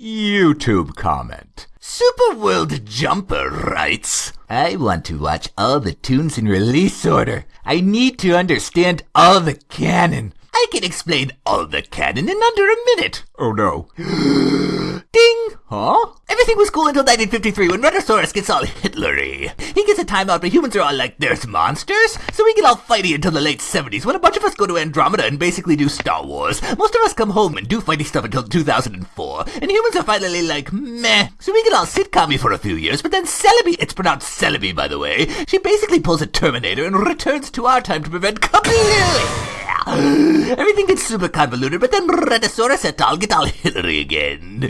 YouTube comment. Superworld Jumper writes, I want to watch all the tunes in release order. I need to understand all the canon. I can explain all the canon in under a minute. Oh no. Ding! Huh? Everything was cool until 1953 when Rhedosaurus gets all Hitlery. He gets a timeout, but humans are all like, there's monsters? So we get all fighty until the late 70s when a bunch of us go to Andromeda and basically do Star Wars. Most of us come home and do fighty stuff until 2004. And humans are finally like, meh. So we get all sitcom for a few years, but then Celebi, it's pronounced Celebi by the way, she basically pulls a Terminator and returns to our time to prevent kablooey. Everything gets super convoluted, but then Rhedosaurus et al. get all Hillary again.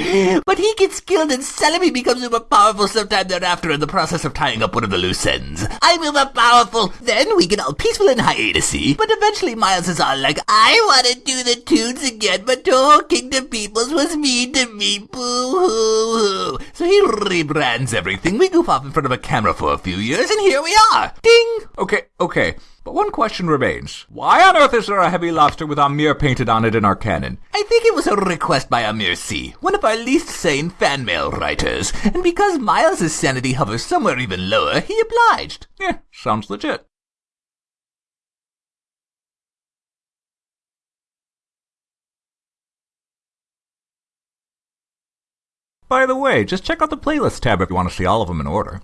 But he gets killed and Celebi becomes super powerful sometime thereafter in the process of tying up one of the loose ends. I'm uber powerful. Then we get all peaceful and hiatusy, but eventually Miles is all like, I want to do the tunes again, but the whole Kingdom Peoples was mean to me, boo-hoo-hoo. So he rebrands everything. We goof off in front of a camera for a few years, and here we are. Ding! Okay, okay. But one question remains. Why on earth is there a heavy lobster with Amir painted on it in our canon? I think it was a request by Amir C., one of our least sane fan mail writers, and because Miles' sanity hovers somewhere even lower, he obliged. Yeah, sounds legit. By the way, just check out the playlist tab if you want to see all of them in order.